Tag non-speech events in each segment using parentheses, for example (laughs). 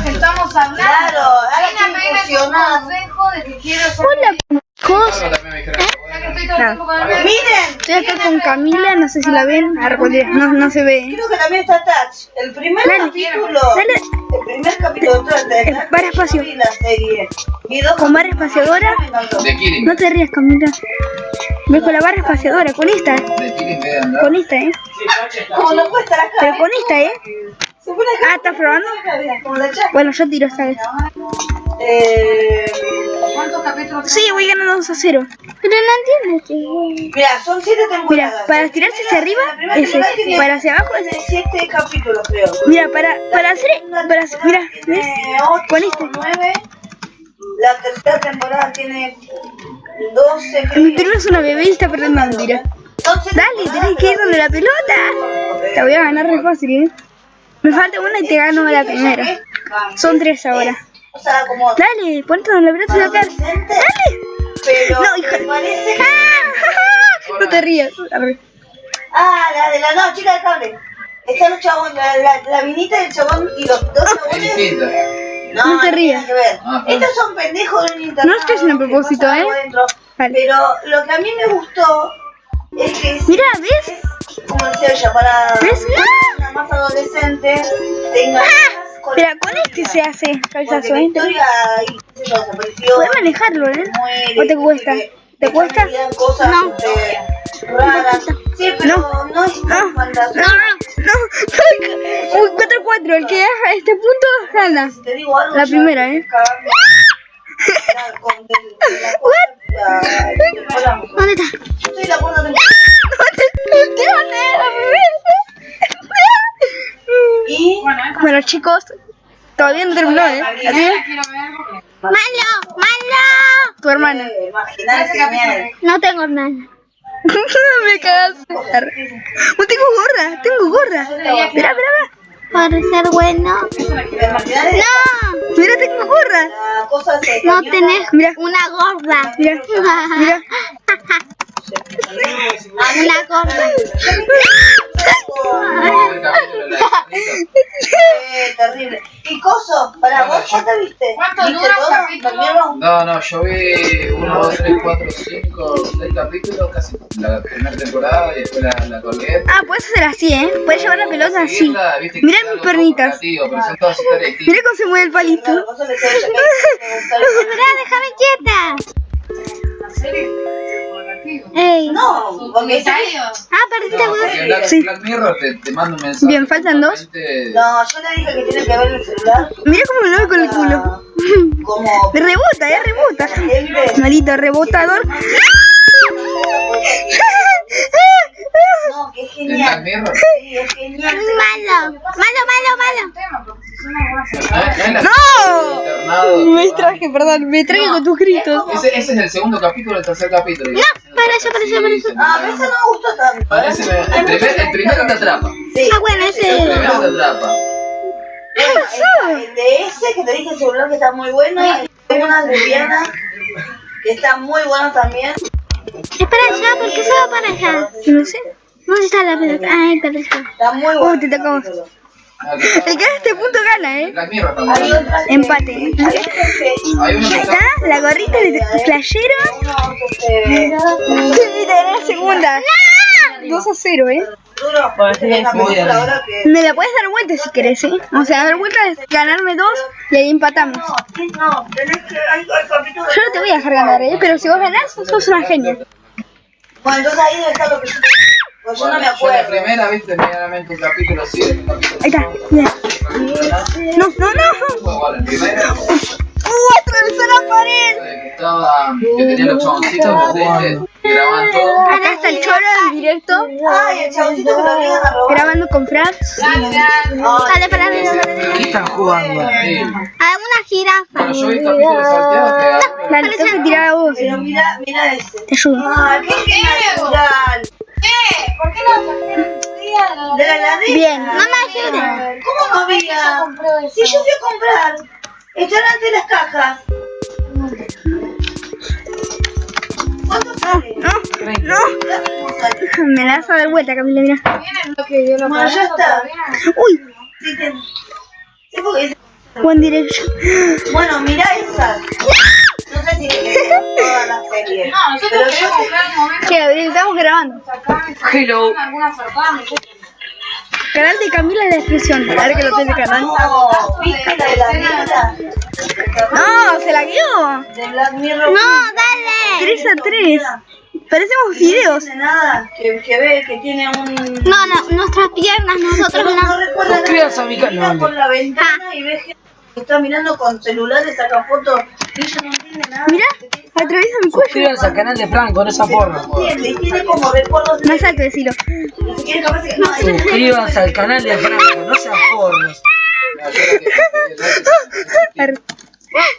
lo que estamos hablando. Claro, consejo de que quiero ser Hola, bebé. Miren, Estoy acá con Camila, no sé si la ven. Ah, No, no se ve. creo que también está Touch. El primer Dale. capítulo. Dale. El primer capítulo de Touch. Espacio. Dos Con barra espaciadora. No te rías, Camila. Ves con la barra espaciadora, con esta, con esta, eh. Como no. Pero con esta, eh. Ah, ¿estás probando? La. Bueno, yo tiro esta vez. Eh, ¿Cuántos capítulos Sí, voy ganando 2 a 0. Pero no entiendes. mira, son siete Mira, temporadas. para tirarse hacia arriba, La temporada tiene- Para hacia abajo, tiene ese. siete capítulos, creo. Mira, para, para hacer. Para hacer. Mira, ¿ves? Con este. nueve. La tercera temporada tiene 12. Mi primo es una bebé y está perdiendo mira. Dale, tenés que ir donde la pelota. Te voy a ganar re fácil, eh. Me falta una y te gano la primera. Son tres ahora. Dale, ponte donde la pelota se va a caer. adolescente, Dale. pero No, hija. me parece que... ¡Ah! (laughs) No te rías. Ah, la de la no, chica del cable. Están los chabones, la, la, la minita del chabón y los dos Es chabones. No, No te rías. Ah, Estos son pendejos de un internado. No estoy haciendo a propósito, ¿eh? Vale. Pero lo que a mí me gustó es que es, Mira, ¿ves? como decía ella, para ¿Ves? Más adolescente, tenga con Mira, con este se hace la ¿eh? desapareció. Puedes manejarlo, ¿eh? muere, ¿O te cuesta? ¿Te cuesta? cosas No. este, raras. Sí, pero no, es No, tan no, fantasioso. no. Uy, 4-4. El que deja este punto gana. Te digo algo. La primera, ¿eh? ¿Dónde está? Bueno, chicos, todavía no terminó, ¿eh? Porque... ¡Malo! ¡Malo! Tu hermana. eh. No tengo hermana. Me cagaste. No tengo gorra, tengo gorra. Mira, mira, mira. Para ser bueno. No. Mira, tengo gorra. No tenés mira. una gorra. Mira, mira. Una gorra. Terrible. Y coso, para vos, ¿ya te viste? ¿Cuánto ¿Viste dura todo? capítulo? No, no, yo vi 1, 2, 3, 4, 5, 6 capítulos, casi la primera temporada y después la, la colgué. Ah, puedes hacer así, ¿eh? Puedes llevar la pelota así. Es mis pernitas. (laughs) Mira cómo se mueve el palito. Claro, coso le (laughs) No, porque Comentarios. Ah, perdiste No, porque. Black, Sí. Black Mirror te, te manda un mensaje. Bien, faltan dos. totalmente- No, yo le dije que tiene que ver el celular. Mira cómo lo ve con el culo. Como. Me (laughs) rebota, eh, rebota. (laughs) Malito rebotador. (laughs) No, que es ¿De Black genial. Mirror? Sí, es genial. Malo, malo, malo, malo. tema, porque si son algunas ¿No ¡No! Me distraje, perdón, me distraje con tus gritos. Ese, ese es el segundo capítulo del tercer capítulo. No, para eso, para eso, para eso. Ah, pero ese no me gustó tanto. Parece el, primer, el primero te atrapa. Sí. Ah, bueno, El ese. primero te atrapa. Está el de ese que te dije el celular que está muy bueno. Tengo una lesbiana que está muy bueno también. Es para allá, ¿por qué se va para allá? No sé. ¿Dónde está la pelota? Ay, para allá. Está muy bueno. Uy, te tocó. El que haga este punto gana, eh. Empate. está, la gorrita de playero. uno que Y tener segunda. 2 a 0, eh. Me la puedes dar vuelta si querés, eh. O sea, dar vuelta es ganarme dos y ahí empatamos. Yo no te voy a dejar ganar, eh. Pero si vos ganás, sos una genia. Bueno, entonces ahí estar lo que yo. Pues yo no me Yo la acuerdo. primera, viste, medianamente un capítulo sí, un capítulo Ahí está. Mira. No, no, no. Bueno, primero, ¡Uh! Atravesó la pared. que estaba, que tenía los chaboncitos, ¿viste? que grababan todo. Acá está el choro en directo. Ay, el chaboncito que lo obligan a robar. Grabando con Frank. Dale, para mí. ¿Qué están jugando? A una jirafa. Bueno, yo vi capítulos salteados que tirar a vos. Pero mira, mira ese. Te ayudo. Ah, qué qué natural. ¿Por qué día? De la heladera. Bien. Mamá, ayude. ¿Cómo no había? Si yo fui a comprar. Están ante las cajas. ¿Cuánto sale? No, no. Me la vas a dar vuelta, Camila, mira. Bueno, ya está. Uy, Sí, sí, porque dice One Direction. Bueno, mirá esa. No sé si te querés ver toda la serie. No, nosotros queremos ver el momento Che, estamos grabando. Hello. alguna Canal de Camila en la descripción. A ver que lo tiene canal. No. No, se la. De Black Mirror. dale. 3 a 3. Parecemos fideos. No nada, que, que ve que tiene un... No, no, nuestras piernas, nosotros no, no no. recuerda nada. Suscríbanse a mi Mira canal. por la ventana y ves que está mirando con celulares, saca fotos y ella no entiende nada. Mira, atraviesa mi cuello. Suscríbanse al canal de Franco, no esa porno. No entiende y tiene como recuerdos de... Más alto, decilo. Ni siquiera capaz que... No, Suscríbanse al canal de Franco, no sean pornos.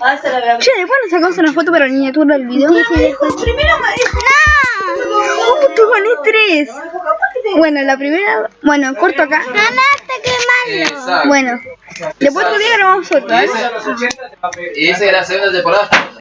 Ah. Che, después nos sacamos una foto para la miniatura del video. Primero me dijo... Uh, tú gané 3. Bueno, la primera. Bueno, corto acá. Ganaste, qué malo. Exacto. Bueno, después otro día grabamos otro. ¿eh? Y esa era la segunda temporada.